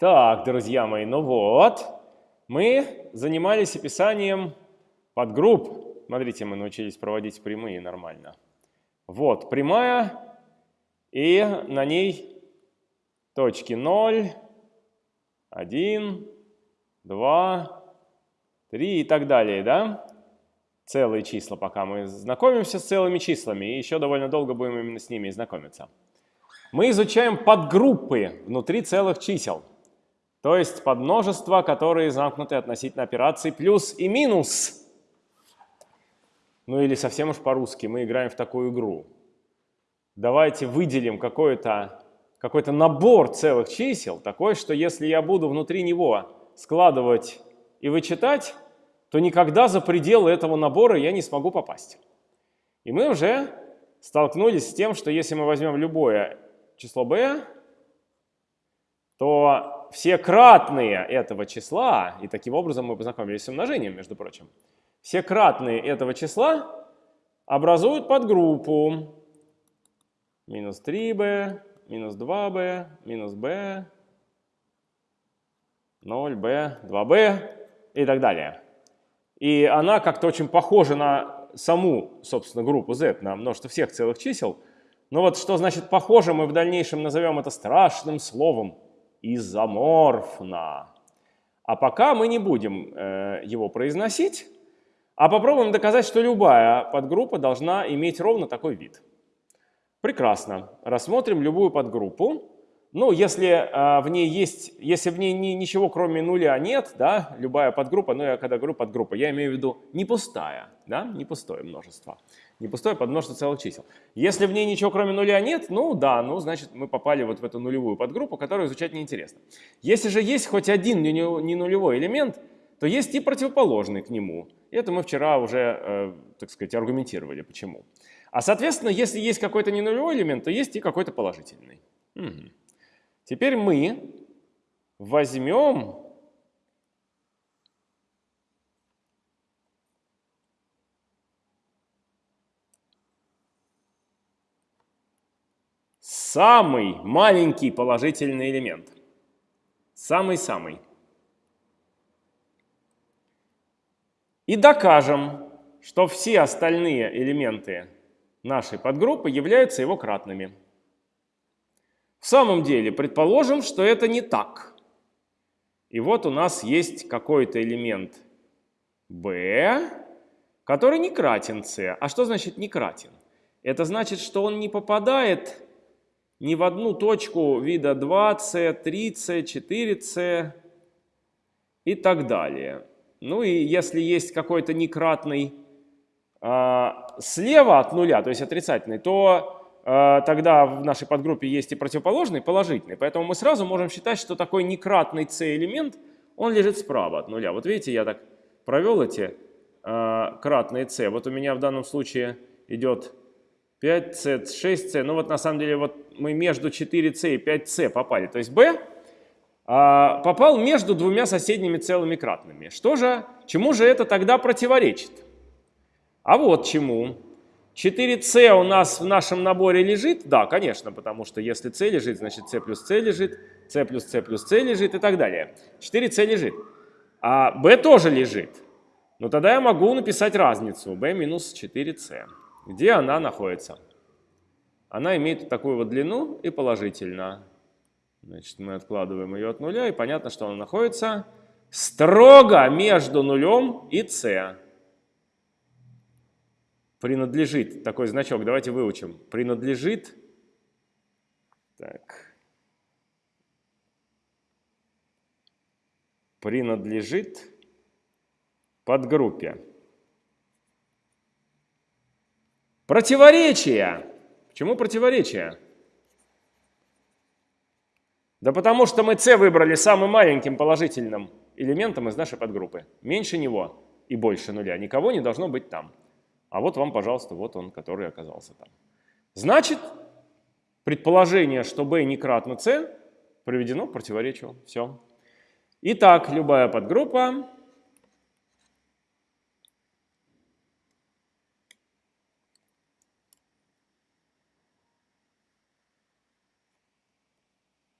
Так, друзья мои, ну вот, мы занимались описанием подгрупп. Смотрите, мы научились проводить прямые нормально. Вот, прямая, и на ней точки 0, 1, 2, 3 и так далее, да? Целые числа, пока мы знакомимся с целыми числами, и еще довольно долго будем именно с ними знакомиться. Мы изучаем подгруппы внутри целых чисел. То есть подмножества, которые замкнуты относительно операций плюс и минус. Ну или совсем уж по-русски, мы играем в такую игру. Давайте выделим какой-то какой, -то, набор целых чисел, такой, что если я буду внутри него складывать и вычитать, то никогда за пределы этого набора я не смогу попасть. И мы уже столкнулись с тем, что если мы возьмем любое число b, то все кратные этого числа, и таким образом мы познакомились с умножением, между прочим, все кратные этого числа образуют подгруппу минус 3b, минус 2b, минус b, 0b, 2b и так далее. И она как-то очень похожа на саму, собственно, группу z, на множество всех целых чисел. Но вот что значит похоже, мы в дальнейшем назовем это страшным словом изоморфно. А пока мы не будем э, его произносить, а попробуем доказать, что любая подгруппа должна иметь ровно такой вид. Прекрасно. Рассмотрим любую подгруппу. Ну, если э, в ней есть, если в ней ни, ничего кроме нуля нет, да, любая подгруппа, ну, я когда говорю подгруппа, я имею в виду не пустая, да, не пустое множество не пустое подмножество целых чисел. Если в ней ничего кроме нуля нет, ну да, ну значит мы попали вот в эту нулевую подгруппу, которую изучать неинтересно. Если же есть хоть один не нулевой элемент, то есть и противоположный к нему. Это мы вчера уже, э, так сказать, аргументировали, почему. А соответственно, если есть какой-то не нулевой элемент, то есть и какой-то положительный. Угу. Теперь мы возьмем самый маленький положительный элемент. Самый-самый. И докажем, что все остальные элементы нашей подгруппы являются его кратными. В самом деле, предположим, что это не так. И вот у нас есть какой-то элемент b, который не кратен c. А что значит не кратен? Это значит, что он не попадает ни в одну точку вида 2c, 3c, 4c и так далее. Ну и если есть какой-то некратный э, слева от нуля, то есть отрицательный, то тогда в нашей подгруппе есть и противоположный, положительный. Поэтому мы сразу можем считать, что такой некратный c элемент, он лежит справа от нуля. Вот видите, я так провел эти э, кратные c. Вот у меня в данном случае идет 5c, 6c. Ну вот на самом деле вот мы между 4c и 5c попали. То есть b а, попал между двумя соседними целыми кратными. Что же, чему же это тогда противоречит? А вот чему. 4c у нас в нашем наборе лежит? Да, конечно, потому что если c лежит, значит c плюс c лежит, c плюс c плюс c лежит и так далее. 4c лежит. А b тоже лежит. Но тогда я могу написать разницу b минус 4c. Где она находится? Она имеет такую вот длину и положительно. Значит, мы откладываем ее от нуля, и понятно, что она находится строго между нулем и c. Принадлежит, такой значок, давайте выучим. Принадлежит, так, принадлежит подгруппе. Противоречия. Почему противоречия? Да потому что мы c выбрали самым маленьким положительным элементом из нашей подгруппы. Меньше него и больше нуля. Никого не должно быть там. А вот вам, пожалуйста, вот он, который оказался там. Значит, предположение, что b не кратно c, приведено к противоречию. Все. Итак, любая подгруппа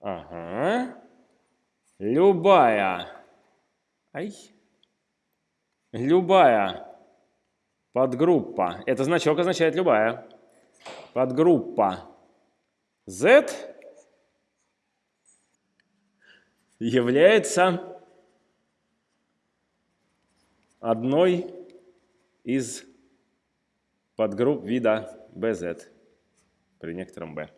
Ага. любая, ай, любая подгруппа, это значок означает любая, подгруппа. Z является одной из подгрупп вида BZ при некотором B.